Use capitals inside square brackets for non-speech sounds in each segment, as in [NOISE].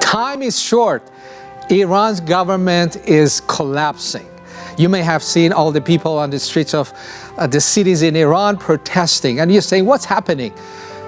Time is short. Iran's government is collapsing. You may have seen all the people on the streets of uh, the cities in Iran protesting and you're saying, what's happening?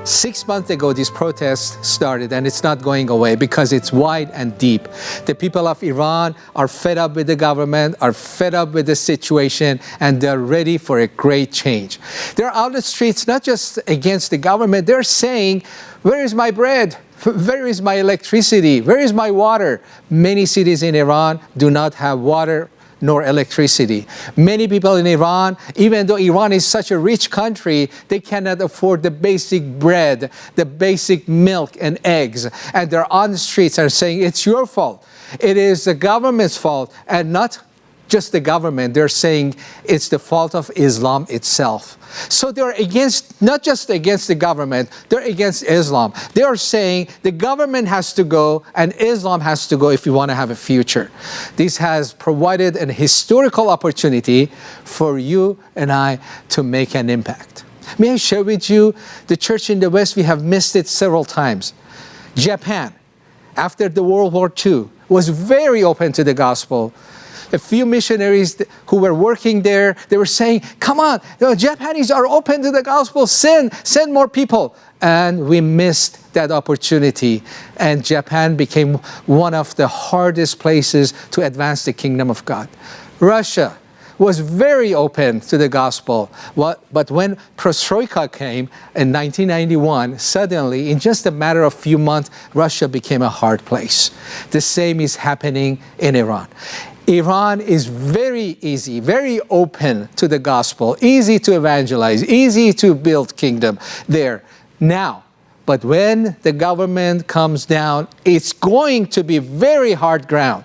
Six months ago, this protest started and it's not going away because it's wide and deep. The people of Iran are fed up with the government, are fed up with the situation, and they're ready for a great change. They're out the streets not just against the government, they're saying, where is my bread? [LAUGHS] Where is my electricity? Where is my water? Many cities in Iran do not have water nor electricity. Many people in Iran, even though Iran is such a rich country, they cannot afford the basic bread, the basic milk and eggs. And they're on the streets and saying, it's your fault. It is the government's fault and not just the government. They're saying it's the fault of Islam itself. So they're against, not just against the government, they're against Islam. They are saying the government has to go and Islam has to go if we want to have a future. This has provided an historical opportunity for you and I to make an impact. May I share with you, the church in the West, we have missed it several times. Japan, after the World War II, was very open to the gospel a few missionaries who were working there, they were saying, come on, the Japanese are open to the gospel, send, send more people. And we missed that opportunity. And Japan became one of the hardest places to advance the kingdom of God. Russia, was very open to the gospel. But when Perestroika came in 1991, suddenly, in just a matter of few months, Russia became a hard place. The same is happening in Iran. Iran is very easy, very open to the gospel, easy to evangelize, easy to build kingdom there now. But when the government comes down, it's going to be very hard ground.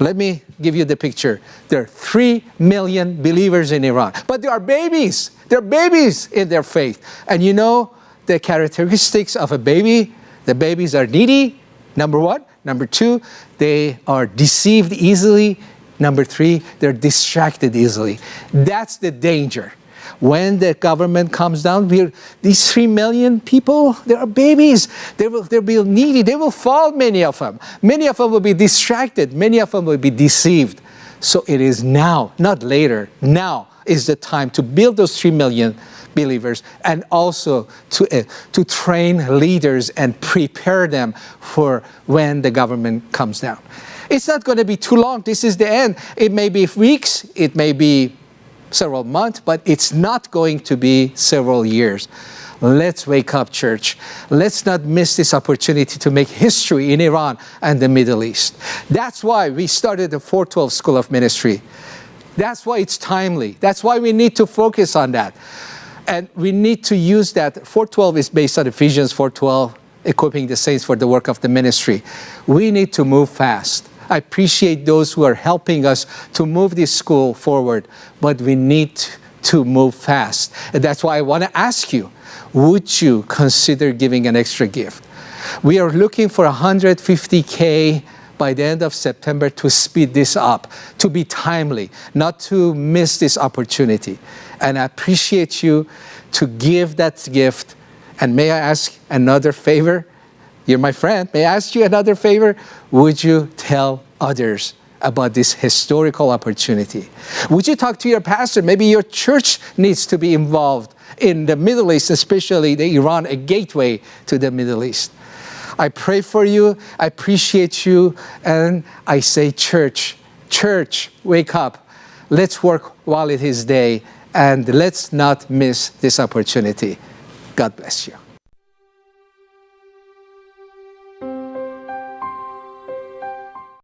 Let me give you the picture. There are 3 million believers in Iran, but there are babies. There are babies in their faith. And you know the characteristics of a baby? The babies are needy, number one. Number two, they are deceived easily. Number three, they're distracted easily. That's the danger. When the government comes down, these three million people, they are babies. They will they'll be needy. They will fall, many of them. Many of them will be distracted. Many of them will be deceived. So it is now, not later, now is the time to build those three million believers and also to, uh, to train leaders and prepare them for when the government comes down. It's not going to be too long. This is the end. It may be weeks, it may be several months, but it's not going to be several years. Let's wake up, church. Let's not miss this opportunity to make history in Iran and the Middle East. That's why we started the 412 School of Ministry. That's why it's timely. That's why we need to focus on that. And we need to use that. 412 is based on Ephesians 412, equipping the saints for the work of the ministry. We need to move fast. I appreciate those who are helping us to move this school forward, but we need to move fast. And that's why I want to ask you, would you consider giving an extra gift? We are looking for 150K by the end of September to speed this up, to be timely, not to miss this opportunity. And I appreciate you to give that gift. And may I ask another favor? You're my friend. May I ask you another favor? Would you tell others about this historical opportunity? Would you talk to your pastor? Maybe your church needs to be involved in the Middle East, especially the Iran, a gateway to the Middle East. I pray for you, I appreciate you, and I say, church, church, wake up. Let's work while it is day, and let's not miss this opportunity. God bless you.